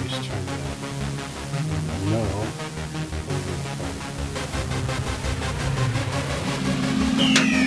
these turned out. No. Over